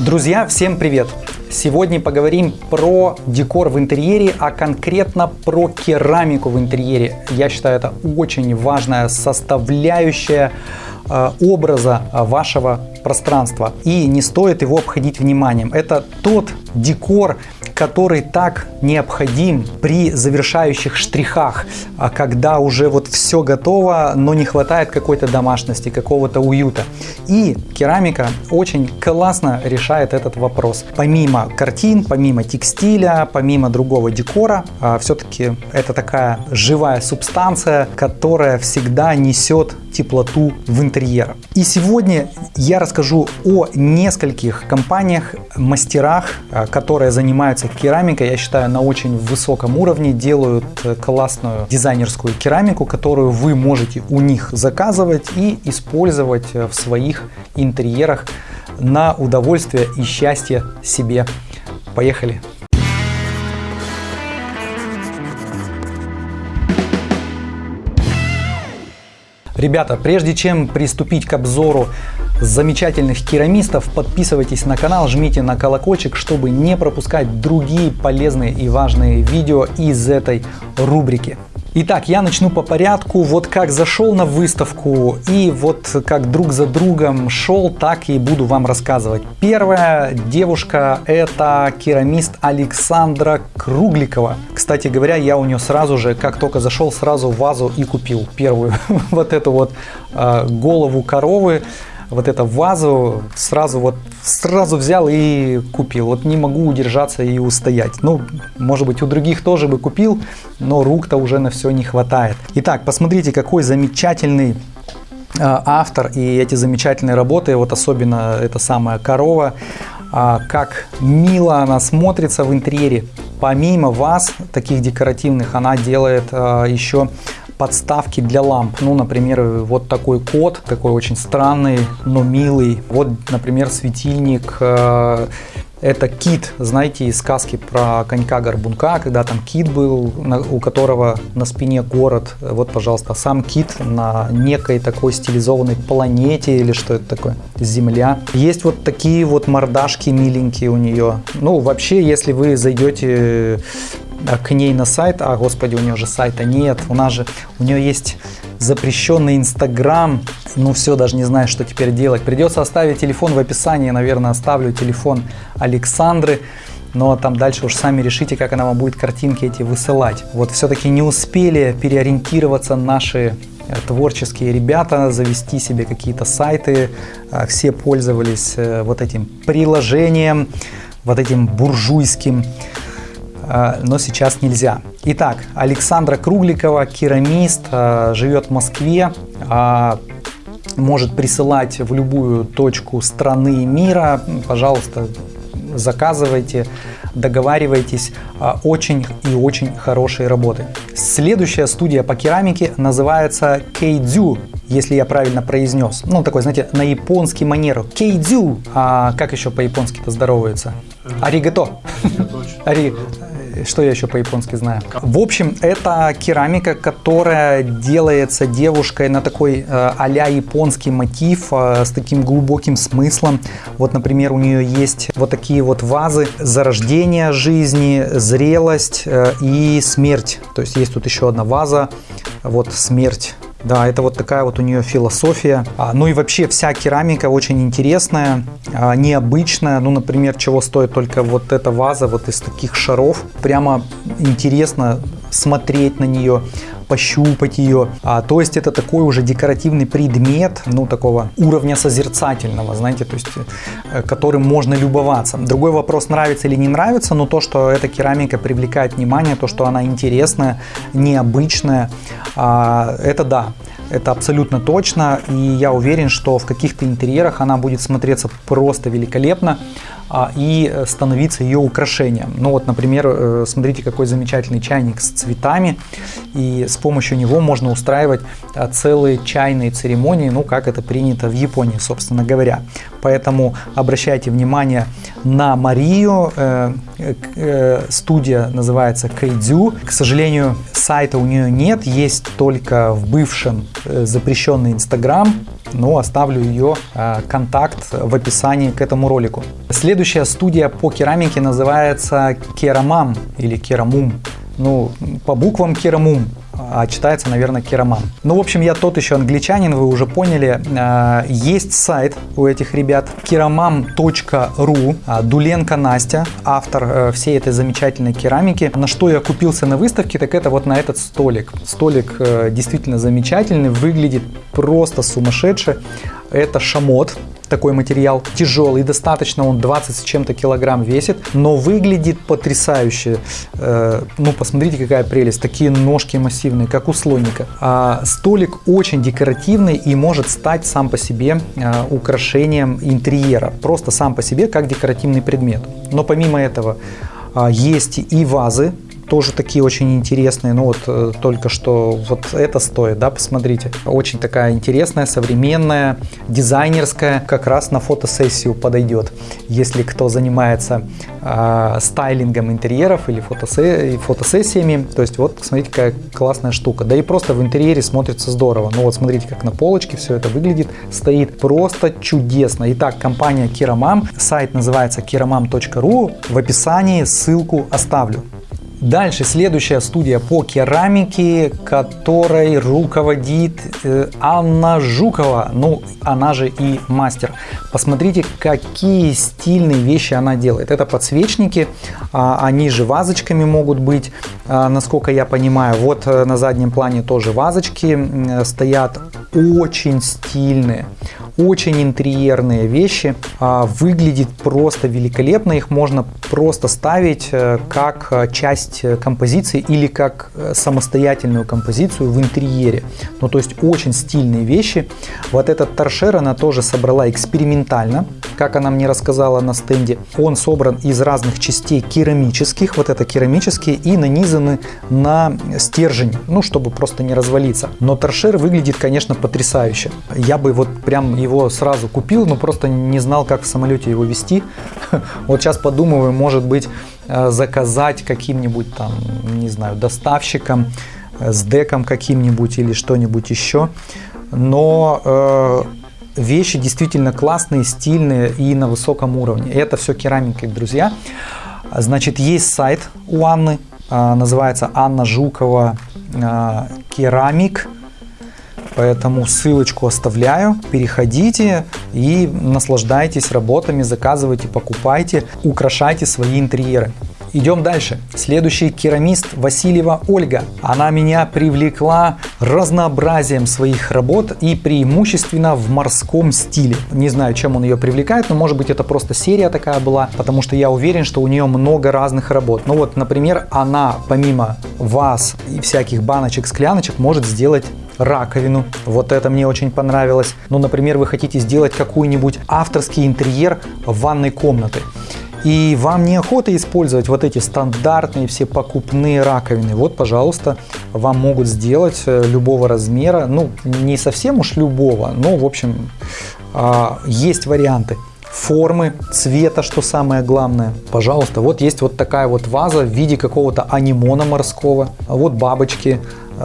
Друзья, всем привет! Сегодня поговорим про декор в интерьере, а конкретно про керамику в интерьере. Я считаю, это очень важная составляющая э, образа вашего пространства. И не стоит его обходить вниманием. Это тот декор, который так необходим при завершающих штрихах, а когда уже вот все готово, но не хватает какой-то домашности, какого-то уюта. И керамика очень классно решает этот вопрос. Помимо картин, помимо текстиля, помимо другого декора, а, все-таки это такая живая субстанция, которая всегда несет теплоту в интерьер. И сегодня я расскажу о нескольких компаниях, мастерах, а, которые занимаются керамикой. Я считаю, на очень высоком уровне делают э, классную дизайнерскую керамику, которую вы можете у них заказывать и использовать э, в своих интерьерах на удовольствие и счастье себе. Поехали! Ребята, прежде чем приступить к обзору замечательных керамистов, подписывайтесь на канал, жмите на колокольчик, чтобы не пропускать другие полезные и важные видео из этой рубрики. Итак, я начну по порядку. Вот как зашел на выставку и вот как друг за другом шел, так и буду вам рассказывать. Первая девушка это керамист Александра Кругликова. Кстати говоря, я у нее сразу же, как только зашел, сразу вазу и купил первую вот эту вот э, голову коровы вот эту вазу сразу вот сразу взял и купил. Вот не могу удержаться и устоять. Ну, может быть, у других тоже бы купил, но рук-то уже на все не хватает. Итак, посмотрите, какой замечательный а, автор и эти замечательные работы, вот особенно эта самая корова, а, как мило она смотрится в интерьере. Помимо вас, таких декоративных, она делает а, еще подставки для ламп. Ну, например, вот такой код, такой очень странный, но милый. Вот, например, светильник э, это кит, знаете, из сказки про конька-горбунка, когда там кит был, у которого на спине город. Вот, пожалуйста, сам кит на некой такой стилизованной планете или что это такое, Земля. Есть вот такие вот мордашки миленькие у нее. Ну, вообще, если вы зайдете к ней на сайт, а господи, у нее же сайта нет, у нас же, у нее есть запрещенный Инстаграм, ну все, даже не знаю, что теперь делать. Придется оставить телефон в описании, наверное, оставлю телефон Александры, но там дальше уж сами решите, как она вам будет картинки эти высылать. Вот все-таки не успели переориентироваться наши э, творческие ребята, завести себе какие-то сайты, а, все пользовались э, вот этим приложением, вот этим буржуйским. Э, но сейчас нельзя. Итак, Александра Кругликова, керамист, э, живет в Москве, э, может присылать в любую точку страны и мира. Пожалуйста, заказывайте, договаривайтесь. Очень и очень хорошие работы. Следующая студия по керамике называется Кейдзю, если я правильно произнес. Ну, такой, знаете, на японский манеру. Кейдзю. А как еще по-японски-то здоровается? Аригато. Ари что я еще по-японски знаю? В общем, это керамика, которая делается девушкой на такой э, а японский мотив э, с таким глубоким смыслом. Вот, например, у нее есть вот такие вот вазы зарождение жизни, зрелость э, и смерть. То есть есть тут еще одна ваза, вот смерть да, это вот такая вот у нее философия. А, ну и вообще вся керамика очень интересная, а, необычная. Ну, например, чего стоит только вот эта ваза вот из таких шаров. Прямо интересно смотреть на нее пощупать ее. А, то есть это такой уже декоративный предмет, ну такого уровня созерцательного, знаете, то есть э, которым можно любоваться. Другой вопрос, нравится или не нравится, но то, что эта керамика привлекает внимание, то, что она интересная, необычная, а, это да. Это абсолютно точно, и я уверен, что в каких-то интерьерах она будет смотреться просто великолепно и становиться ее украшением. Ну вот, например, э, смотрите, какой замечательный чайник с цветами, и с помощью него можно устраивать а, целые чайные церемонии, ну как это принято в Японии, собственно говоря. Поэтому обращайте внимание на Марию, э, э, студия называется Кейдзю. К сожалению, сайта у нее нет, есть только в бывшем запрещенный Инстаграм, но оставлю ее э, контакт в описании к этому ролику. Следующая студия по керамике называется Керамам или Керамум. Ну, по буквам Керамум а читается, наверное, Кераман. Ну, в общем, я тот еще англичанин, вы уже поняли. А, есть сайт у этих ребят keramam.ru. А, Дуленко Настя, автор э, всей этой замечательной керамики. На что я купился на выставке, так это вот на этот столик. Столик э, действительно замечательный, выглядит просто сумасшедше. Это шамот, такой материал. Тяжелый достаточно, он 20 с чем-то килограмм весит, но выглядит потрясающе. Э, ну, посмотрите, какая прелесть. Такие ножки массивные, как у слоника. А столик очень декоративный и может стать сам по себе э, украшением интерьера. Просто сам по себе, как декоративный предмет. Но помимо этого, а, есть и вазы тоже такие очень интересные. Ну вот э, только что вот это стоит, да, посмотрите. Очень такая интересная, современная, дизайнерская, как раз на фотосессию подойдет. Если кто занимается э, стайлингом интерьеров или фотосе фотосессиями, то есть вот посмотрите, какая классная штука. Да и просто в интерьере смотрится здорово. Ну вот смотрите, как на полочке все это выглядит, стоит просто чудесно. Итак, компания Kiramam, сайт называется kiramam.ru, в описании ссылку оставлю. Дальше следующая студия по керамике, которой руководит э, Анна Жукова, ну она же и мастер. Посмотрите, какие стильные вещи она делает. Это подсвечники, а, они же вазочками могут быть, а, насколько я понимаю. Вот э, на заднем плане тоже вазочки стоят, очень стильные, очень интерьерные вещи. А, выглядит просто великолепно, их можно просто ставить э, как часть часть э, композиции или как э, самостоятельную композицию в интерьере. Ну, то есть очень стильные вещи. Вот этот торшер она тоже собрала экспериментально, как она мне рассказала на стенде. Он собран из разных частей керамических, вот это керамические, и нанизаны на стержень, ну, чтобы просто не развалиться. Но торшер выглядит, конечно, потрясающе. Я бы вот прям его сразу купил, но просто не знал, как в самолете его вести. Вот сейчас подумываю, может быть, Э, заказать каким-нибудь там, не знаю, доставщиком, э, с деком каким-нибудь или что-нибудь еще. Но э, вещи действительно классные, стильные и на высоком уровне. Это все керамика, друзья. Значит, есть сайт у Анны, э, называется Анна Жукова э, Керамик. Поэтому ссылочку оставляю, переходите и наслаждайтесь работами, заказывайте, покупайте, украшайте свои интерьеры. Идем дальше. Следующий керамист Васильева Ольга. Она меня привлекла разнообразием своих работ и преимущественно в морском стиле. Не знаю, чем он ее привлекает, но может быть это просто серия такая была, потому что я уверен, что у нее много разных работ. Ну вот, например, она помимо ваз и всяких баночек, скляночек может сделать раковину. Вот это мне очень понравилось. Ну, например, вы хотите сделать какой-нибудь авторский интерьер ванной комнаты и вам неохота использовать вот эти стандартные все покупные раковины, вот, пожалуйста, вам могут сделать э, любого размера, ну, не совсем уж любого, но, в общем, а, есть варианты формы, цвета, что самое главное. Пожалуйста, вот есть вот такая вот ваза в виде какого-то анимона морского, вот бабочки,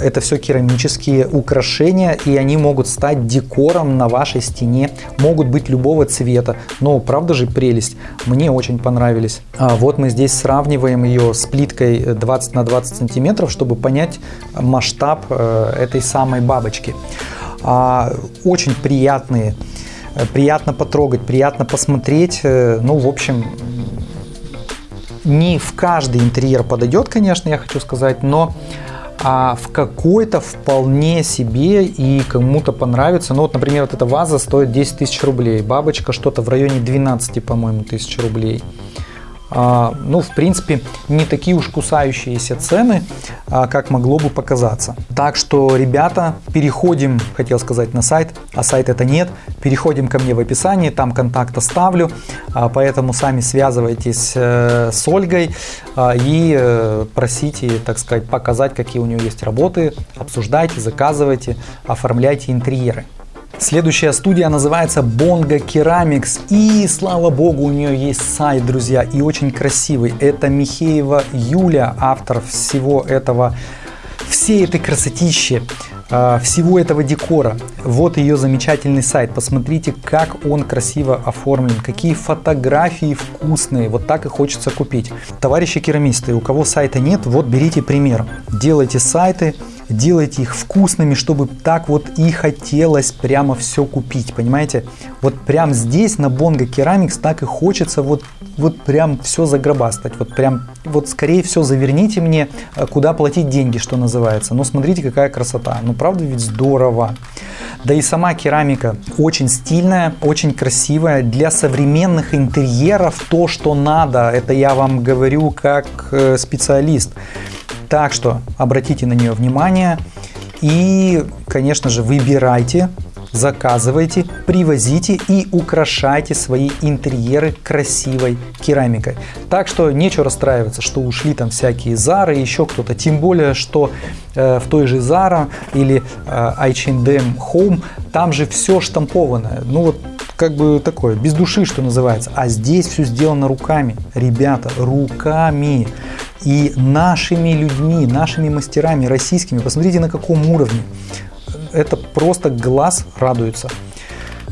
это все керамические украшения, и они могут стать декором на вашей стене, могут быть любого цвета. Но правда же прелесть, мне очень понравились. А вот мы здесь сравниваем ее с плиткой 20 на 20 сантиметров, чтобы понять масштаб э, этой самой бабочки. А, очень приятные, приятно потрогать, приятно посмотреть. Э, ну, в общем, не в каждый интерьер подойдет, конечно, я хочу сказать, но а в какой-то вполне себе и кому-то понравится. Ну вот, например, вот эта ваза стоит 10 тысяч рублей, бабочка что-то в районе 12, по-моему, тысяч рублей. А, ну, в принципе, не такие уж кусающиеся цены, а, как могло бы показаться. Так что, ребята, переходим, хотел сказать, на сайт, а сайт это нет. Переходим ко мне в описании, там контакт оставлю, а, поэтому сами связывайтесь э, с Ольгой и э, просите, так сказать, показать, какие у нее есть работы, обсуждайте, заказывайте, оформляйте интерьеры. Следующая студия называется Bongo Ceramics. И слава богу, у нее есть сайт, друзья, и очень красивый. Это Михеева Юля, автор всего этого, всей этой красотищи. э, всего этого декора. Вот ее замечательный сайт. Посмотрите, как он красиво оформлен, какие фотографии вкусные. Вот так и хочется купить. Товарищи керамисты, у кого сайта нет, вот берите пример. Делайте сайты, делайте их вкусными, чтобы так вот и хотелось прямо все купить, понимаете? Вот прям здесь на Bongo Ceramics так и хочется вот, вот прям все загробастать, вот прям, вот скорее всего заверните мне, э, куда платить деньги, что называется. Но смотрите, какая красота, ну правда ведь здорово. Да и сама керамика очень стильная, очень красивая. Для современных интерьеров то, что надо, это я вам говорю как э, специалист. Так что обратите на нее внимание и, конечно же, выбирайте, заказывайте, привозите и украшайте свои интерьеры красивой керамикой. Так что нечего расстраиваться, что ушли там всякие Зары, еще кто-то. Тем более, что э, в той же Zara или э, H&M Home там же все штампованное. Ну вот как бы такое, без души, что называется. А здесь все сделано руками. Ребята, руками и нашими людьми, нашими мастерами российскими. Посмотрите, на каком уровне. Это просто глаз радуется.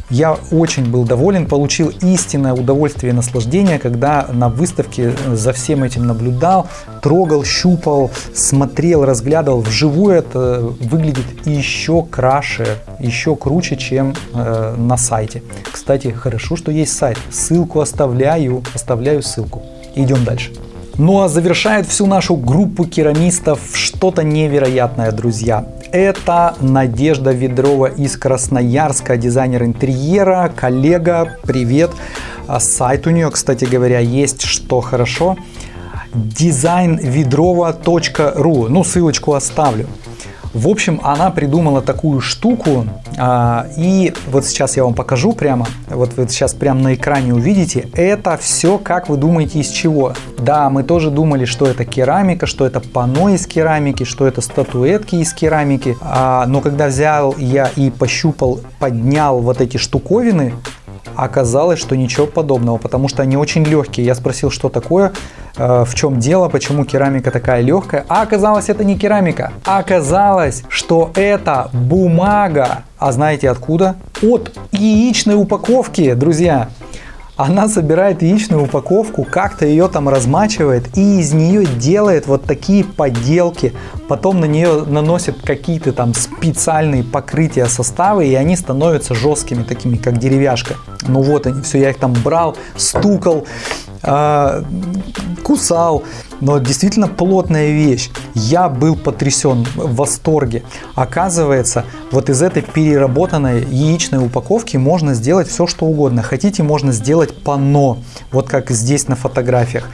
Я очень был доволен, получил истинное удовольствие и наслаждение, когда на выставке за всем этим наблюдал, трогал, щупал, смотрел, разглядывал. Вживую это выглядит еще краше, еще круче, чем э, на сайте. Кстати, хорошо, что есть сайт. Ссылку оставляю, оставляю ссылку. Идем дальше. Ну а завершает всю нашу группу керамистов что-то невероятное, друзья. Это Надежда Ведрова из Красноярска, дизайнер интерьера, коллега, привет. А сайт у нее, кстати говоря, есть, что хорошо. designvedrova.ru, ну ссылочку оставлю. В общем, она придумала такую штуку, а, и вот сейчас я вам покажу прямо, вот вы сейчас прямо на экране увидите, это все, как вы думаете, из чего? Да, мы тоже думали, что это керамика, что это панно из керамики, что это статуэтки из керамики, а, но когда взял я и пощупал, поднял вот эти штуковины, оказалось, что ничего подобного, потому что они очень легкие. Я спросил, что такое, Э, в чем дело, почему керамика такая легкая. А оказалось, это не керамика. Оказалось, что это бумага. А знаете откуда? От яичной упаковки, друзья. Она собирает яичную упаковку, как-то ее там размачивает и из нее делает вот такие поделки. Потом на нее наносят какие-то там специальные покрытия составы и они становятся жесткими, такими как деревяшка. Ну вот они, все, я их там брал, стукал, э, кусал, но действительно плотная вещь. Я был потрясен, в восторге. Оказывается, вот из этой переработанной яичной упаковки можно сделать все, что угодно. Хотите, можно сделать панно, вот как здесь на фотографиях.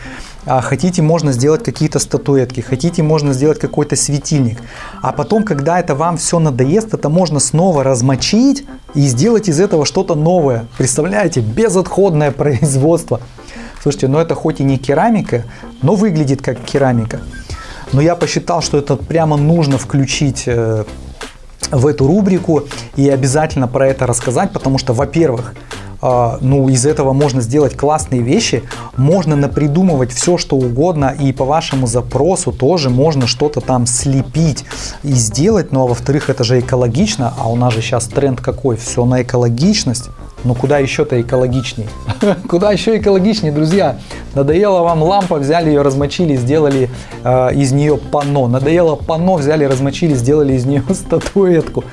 А хотите, можно сделать какие-то статуэтки, хотите, можно сделать какой-то светильник. А потом, когда это вам все надоест, это можно снова размочить и сделать из этого что-то новое. Представляете, безотходное производство. Слушайте, ну это хоть и не керамика, но выглядит как керамика. Но я посчитал, что это прямо нужно включить э, в эту рубрику и обязательно про это рассказать, потому что, во-первых, а, ну, из этого можно сделать классные вещи, можно напридумывать все, что угодно, и по вашему запросу тоже можно что-то там слепить и сделать, ну, а во-вторых, это же экологично, а у нас же сейчас тренд какой, все на экологичность, ну куда еще-то экологичней? куда еще экологичнее, друзья? Надоела вам лампа, взяли ее, размочили, сделали э, из нее панно. Надоело панно, взяли, размочили, сделали из нее статуэтку.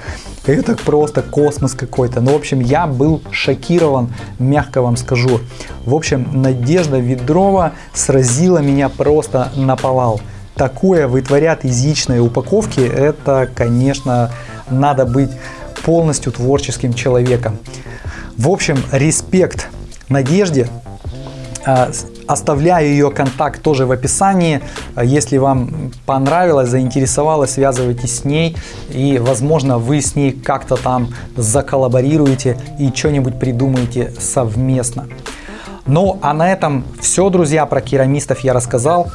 Это просто космос какой-то. Ну, в общем, я был шокирован, мягко вам скажу. В общем, Надежда Ведрова сразила меня просто на повал. Такое вытворят из яичной упаковки, это, конечно, надо быть полностью творческим человеком. В общем, респект Надежде. А, оставляю ее контакт тоже в описании. Если вам понравилось, заинтересовало, связывайтесь с ней. И, возможно, вы с ней как-то там заколлаборируете и что-нибудь придумаете совместно. Ну, а на этом все, друзья, про керамистов я рассказал.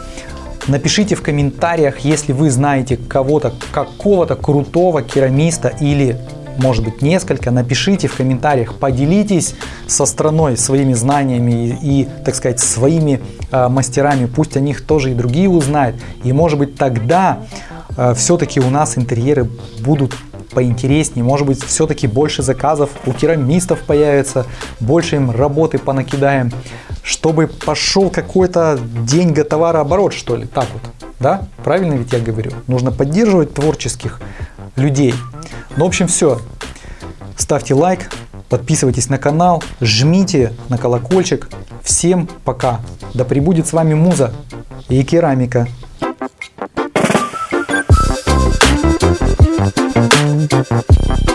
Напишите в комментариях, если вы знаете кого-то, какого-то крутого керамиста или может быть несколько, напишите в комментариях, поделитесь со страной своими знаниями и, и так сказать, своими э, мастерами, пусть о них тоже и другие узнают, и может быть тогда э, все-таки у нас интерьеры будут поинтереснее. Может быть, все-таки больше заказов у керамистов появится, больше им работы понакидаем, чтобы пошел какой-то деньго-товарооборот, что ли. Так вот, да? Правильно ведь я говорю? Нужно поддерживать творческих людей. Ну, в общем, все. Ставьте лайк, подписывайтесь на канал, жмите на колокольчик. Всем пока. Да пребудет с вами муза и керамика. Thank you.